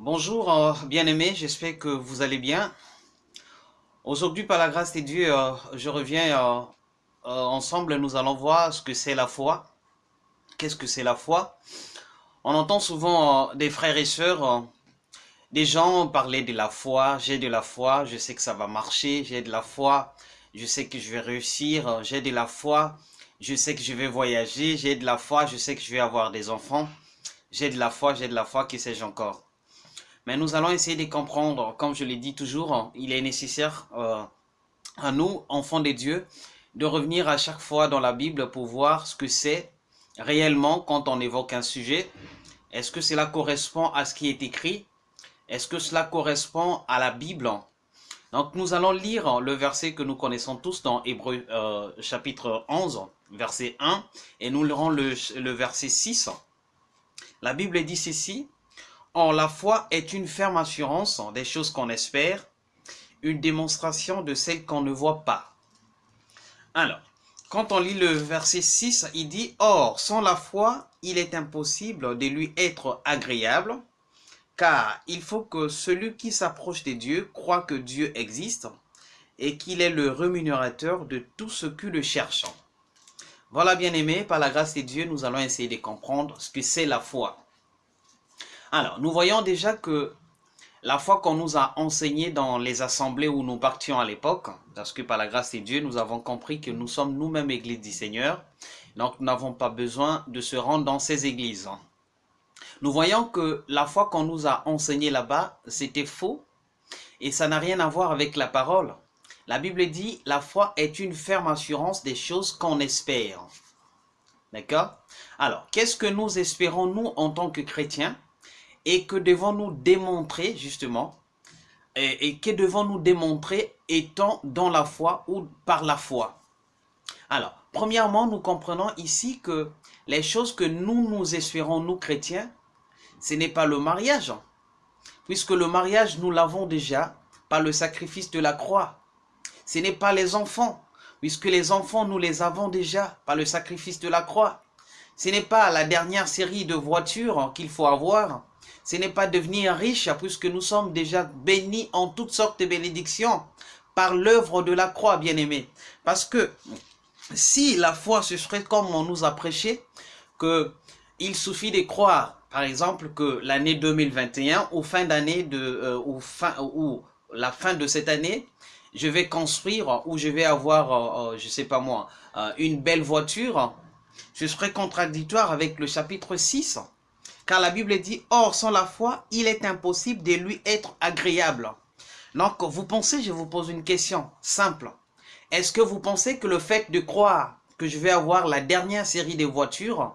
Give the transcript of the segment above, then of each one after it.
Bonjour euh, bien-aimés, j'espère que vous allez bien. Aujourd'hui, par la grâce de Dieu, euh, je reviens euh, ensemble, nous allons voir ce que c'est la foi. Qu'est-ce que c'est la foi? On entend souvent des frères et sœurs, des gens parler de la foi, j'ai de la foi, je sais que ça va marcher, j'ai de la foi, je sais que je vais réussir, j'ai de la foi, je sais que je vais voyager, j'ai de la foi, je sais que je vais avoir des enfants, j'ai de la foi, j'ai de la foi, qui sais-je encore? Mais nous allons essayer de comprendre, comme je l'ai dit toujours, il est nécessaire euh, à nous, enfants de Dieu, de revenir à chaque fois dans la Bible pour voir ce que c'est réellement quand on évoque un sujet. Est-ce que cela correspond à ce qui est écrit? Est-ce que cela correspond à la Bible? Donc nous allons lire le verset que nous connaissons tous dans Hébreu euh, chapitre 11, verset 1, et nous lirons le, le verset 6. La Bible dit ceci, Or, la foi est une ferme assurance des choses qu'on espère, une démonstration de celles qu'on ne voit pas. Alors, quand on lit le verset 6, il dit « Or, sans la foi, il est impossible de lui être agréable, car il faut que celui qui s'approche de Dieu croit que Dieu existe et qu'il est le rémunérateur de tout ce qui le cherche. » Voilà, bien aimé, par la grâce de Dieu, nous allons essayer de comprendre ce que c'est la foi. Alors, nous voyons déjà que la foi qu'on nous a enseignée dans les assemblées où nous partions à l'époque, parce que par la grâce de Dieu, nous avons compris que nous sommes nous-mêmes églises du Seigneur, donc nous n'avons pas besoin de se rendre dans ces églises. Nous voyons que la foi qu'on nous a enseignée là-bas, c'était faux, et ça n'a rien à voir avec la parole. La Bible dit, la foi est une ferme assurance des choses qu'on espère. D'accord? Alors, qu'est-ce que nous espérons, nous, en tant que chrétiens? Et que devons-nous démontrer justement et, que devons-nous démontrer étant dans la foi ou par la foi? Alors, premièrement, nous comprenons ici que les choses que nous nous espérons, nous chrétiens, ce n'est pas le mariage, puisque le mariage, nous l'avons déjà par le sacrifice de la croix. Ce n'est pas les enfants, puisque les enfants, nous les avons déjà par le sacrifice de la croix. Ce n'est pas la dernière série de voitures qu'il faut avoir, ce n'est pas devenir riche, puisque nous sommes déjà bénis en toutes sortes de bénédictions par l'œuvre de la croix, bien-aimé. Parce que si la foi, ce serait comme on nous a prêché, que il suffit de croire, par exemple, que l'année 2021, ou fin d'année euh, ou ou la fin de cette année, je vais construire ou je vais avoir, euh, euh, je sais pas moi, une belle voiture, ce serait contradictoire avec le chapitre 6 car la Bible dit, or sans la foi, il est impossible de lui être agréable. Donc vous pensez, je vous pose une question simple. Est-ce que vous pensez que le fait de croire que je vais avoir la dernière série de voitures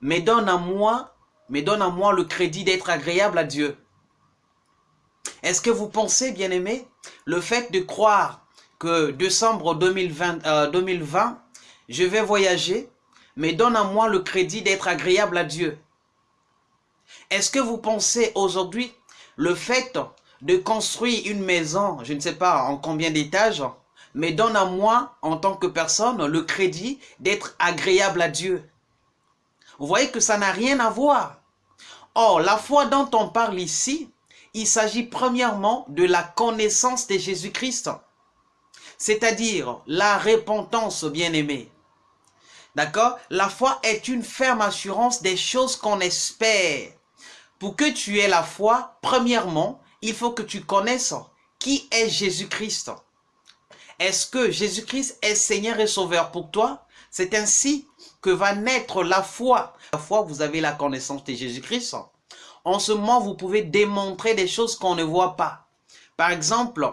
me donne à moi, le crédit d'être agréable à Dieu? Est-ce que vous pensez, bien aimé, le fait de croire que décembre 2020, 2020 euh, je vais voyager, me donne à moi le crédit d'être agréable à Dieu? Est-ce que vous pensez aujourd'hui le fait de construire une maison, je ne sais pas en combien d'étages, mais donne à moi, en tant que personne, le crédit d'être agréable à Dieu? Vous voyez que ça n'a rien à voir. Or, la foi dont on parle ici, il s'agit premièrement de la connaissance de Jésus-Christ, c'est-à-dire la repentance, bien-aimé. D'accord? La foi est une ferme assurance des choses qu'on espère. Pour que tu aies la foi, premièrement, il faut que tu connaisses qui est Jésus-Christ. Est-ce que Jésus-Christ est Seigneur et Sauveur pour toi? C'est ainsi que va naître la foi. La foi, vous avez la connaissance de Jésus-Christ. En ce moment, vous pouvez démontrer des choses qu'on ne voit pas. Par exemple,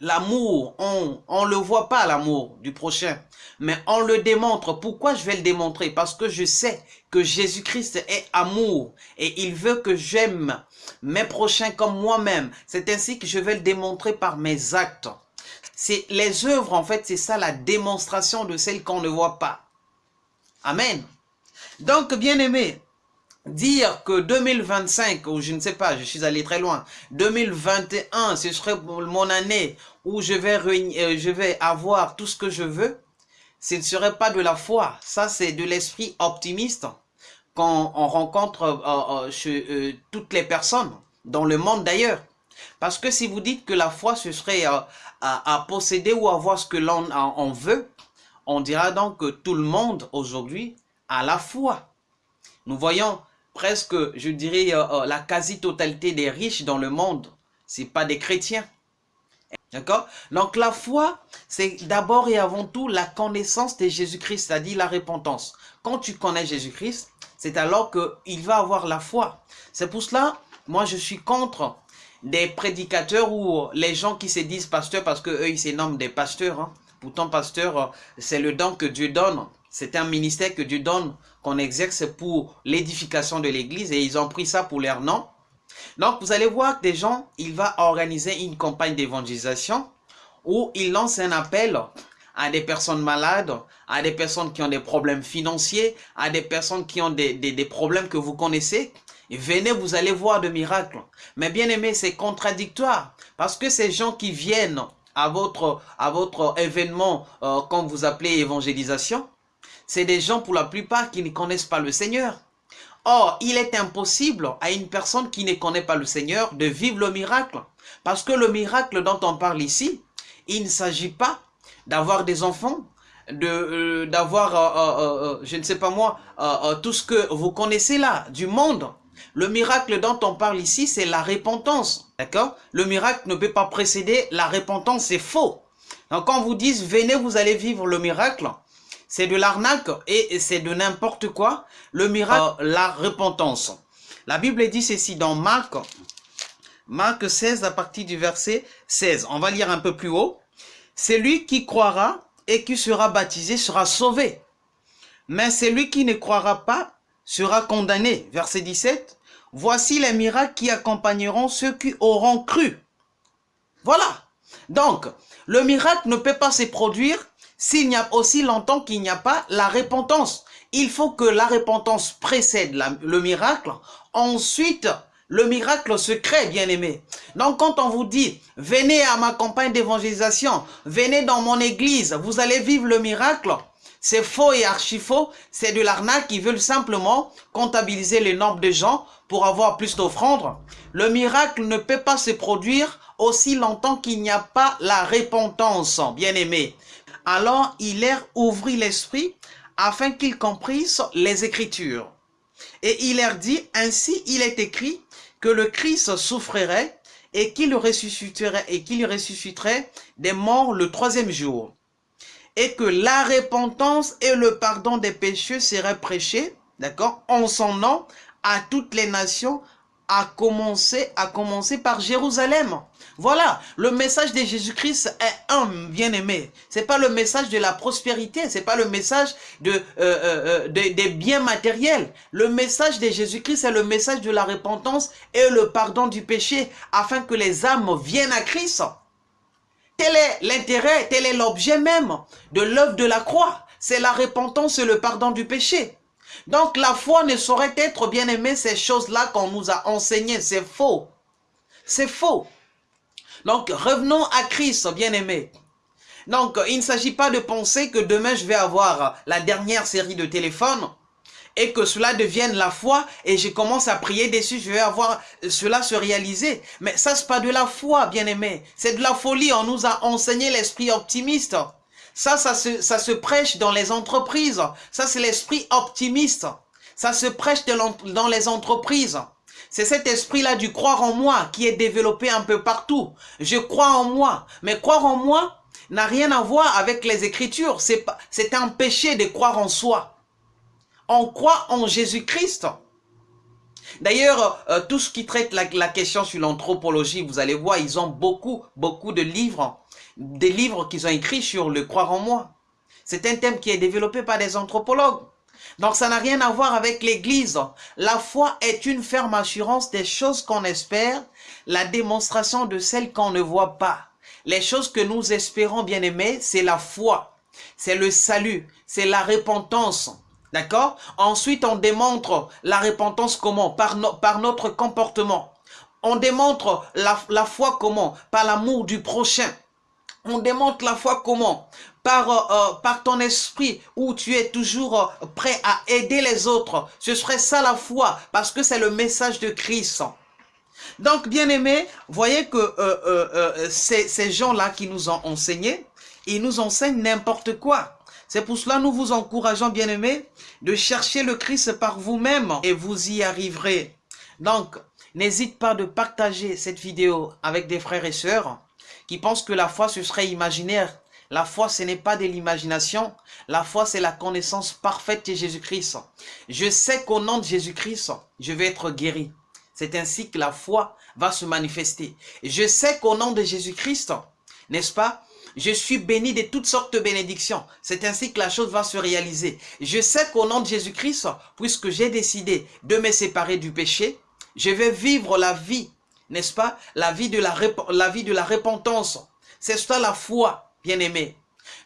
L'amour, on ne le voit pas l'amour du prochain, mais on le démontre. Pourquoi je vais le démontrer? Parce que je sais que Jésus-Christ est amour et il veut que j'aime mes prochains comme moi-même. C'est ainsi que je vais le démontrer par mes actes. C'est Les œuvres, en fait, c'est ça la démonstration de celles qu'on ne voit pas. Amen. Donc, bien aimé, dire que 2025, ou je ne sais pas, je suis allé très loin, 2021, ce serait mon année où je vais, euh, je vais avoir tout ce que je veux, ce ne serait pas de la foi. Ça, c'est de l'esprit optimiste. qu'on rencontre chez toutes les personnes, dans le monde d'ailleurs. Parce que si vous dites que la foi, ce serait à, posséder ou avoir ce que l'on en veut, on dira donc que tout le monde aujourd'hui a la foi. Nous voyons presque, je dirais, euh, euh, la quasi-totalité des riches dans le monde, c'est pas des chrétiens. D'accord? Donc la foi, c'est d'abord et avant tout la connaissance de Jésus-Christ, c'est-à-dire la repentance. Quand tu connais Jésus-Christ, c'est alors qu'il va avoir la foi. C'est pour cela, moi je suis contre des prédicateurs ou les gens qui se disent pasteurs parce qu'eux ils se nomment des pasteurs. Hein. Pourtant pasteur, c'est le don que Dieu donne. C'est un ministère que Dieu donne, qu'on exerce pour l'édification de l'église et ils ont pris ça pour leur nom. Donc, vous allez voir que des gens, il va organiser une campagne d'évangélisation où il lance un appel à des personnes malades, à des personnes qui ont des problèmes financiers, à des personnes qui ont des, problèmes que vous connaissez. Venez, vous allez voir de miracles. Mais bien aimé, c'est contradictoire. Parce que ces gens qui viennent à votre, événement, euh, comme vous appelez évangélisation, c'est des gens pour la plupart qui ne connaissent pas le Seigneur. Or, il est impossible à une personne qui ne connaît pas le Seigneur de vivre le miracle. Parce que le miracle dont on parle ici, il ne s'agit pas d'avoir des enfants, euh, d'avoir, euh, euh, je ne sais pas moi, tout ce que vous connaissez là, du monde. Le miracle dont on parle ici, c'est la repentance. D'accord? Le miracle ne peut pas précéder la repentance, c'est faux. Donc quand vous dites, venez, vous allez vivre le miracle, c'est de l'arnaque et c'est de n'importe quoi. Le miracle, euh, la repentance. La Bible dit ceci dans Marc, Marc 16 à partir du verset 16. On va lire un peu plus haut. C'est lui qui croira et qui sera baptisé sera sauvé. Mais celui qui ne croira pas sera condamné. Verset 17. Voici les miracles qui accompagneront ceux qui auront cru. Voilà. Donc, le miracle ne peut pas se produire s'il n'y a aussi longtemps qu'il n'y a pas la repentance. Il faut que la repentance précède le miracle. Ensuite, le miracle se crée, bien aimé. Donc, quand on vous dit, venez à ma campagne d'évangélisation, venez dans mon église, vous allez vivre le miracle, c'est faux et archi faux. C'est de l'arnaque qui veulent simplement comptabiliser le nombre de gens pour avoir plus d'offrandes. Le miracle ne peut pas se produire aussi longtemps qu'il n'y a pas la repentance, bien aimé. Alors il leur ouvrit l'esprit afin qu'ils comprissent les Écritures. Et il leur dit, ainsi il est écrit que le Christ souffrirait et qu'il ressusciterait, et qu'il ressusciterait des morts le troisième jour. Et que la repentance et le pardon des péchés seraient prêchés, d'accord, en son nom à toutes les nations, à commencer, par Jérusalem. Voilà, le message de Jésus-Christ est un bien-aimé. C'est pas le message de la prospérité, c'est pas le message de, euh, euh, euh, des biens matériels. Le message de Jésus-Christ est le message de la repentance et le pardon du péché afin que les âmes viennent à Christ. Tel est l'intérêt, tel est l'objet même de l'œuvre de la croix. C'est la repentance et le pardon du péché. Donc la foi ne saurait être bien aimée ces choses-là qu'on nous a enseignées. C'est faux. C'est faux. Donc, revenons à Christ, bien-aimé. Donc, il ne s'agit pas de penser que demain, je vais avoir la dernière série de téléphones et que cela devienne la foi et je commence à prier dessus, je vais avoir cela se réaliser. Mais ça, c'est pas de la foi, bien-aimé. C'est de la folie. On nous a enseigné l'esprit optimiste. Ça, ça se, ça se prêche dans les entreprises. Ça, c'est l'esprit optimiste. Ça se prêche dans les entreprises. C'est cet esprit-là du croire en moi qui est développé un peu partout. Je crois en moi. Mais croire en moi n'a rien à voir avec les Écritures. C'est un péché de croire en soi. On croit en Jésus-Christ. D'ailleurs, euh, tout ce qui traite la, la question sur l'anthropologie, vous allez voir, ils ont beaucoup, beaucoup de livres, des livres qu'ils ont écrits sur le croire en moi. C'est un thème qui est développé par des anthropologues. Donc ça n'a rien à voir avec l'église. La foi est une ferme assurance des choses qu'on espère, la démonstration de celles qu'on ne voit pas. Les choses que nous espérons, bien aimés, c'est la foi, c'est le salut, c'est la repentance. D'accord? Ensuite, on démontre la repentance comment? Par, par notre comportement. On démontre la, la foi comment? Par l'amour du prochain. On démontre la foi comment? Par, euh, par ton esprit où tu es toujours prêt à aider les autres. Ce serait ça la foi parce que c'est le message de Christ. Donc, bien aimé, voyez que ces, ces gens-là qui nous ont enseigné, ils nous enseignent n'importe quoi. C'est pour cela nous vous encourageons, bien-aimés, de chercher le Christ par vous-même et vous y arriverez. Donc, n'hésite pas de partager cette vidéo avec des frères et sœurs qui pensent que la foi, ce serait imaginaire. La foi, ce n'est pas de l'imagination. La foi, c'est la connaissance parfaite de Jésus-Christ. Je sais qu'au nom de Jésus-Christ, je vais être guéri. C'est ainsi que la foi va se manifester. Je sais qu'au nom de Jésus-Christ, n'est-ce pas, je suis béni de toutes sortes de bénédictions. C'est ainsi que la chose va se réaliser. Je sais qu'au nom de Jésus-Christ, puisque j'ai décidé de me séparer du péché, je vais vivre la vie, n'est-ce pas la vie, de la, la repentance. C'est ça la foi, bien-aimé.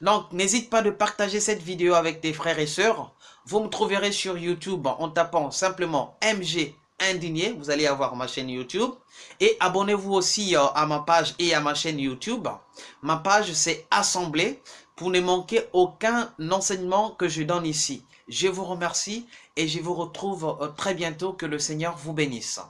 Donc, n'hésite pas de partager cette vidéo avec tes frères et sœurs. Vous me trouverez sur YouTube en tapant simplement MG indigné, vous allez avoir ma chaîne YouTube. Et abonnez-vous aussi euh, à ma page et à ma chaîne YouTube. Ma page, c'est Assemblée pour ne manquer aucun enseignement que je donne ici. Je vous remercie et je vous retrouve euh, très bientôt. Que le Seigneur vous bénisse.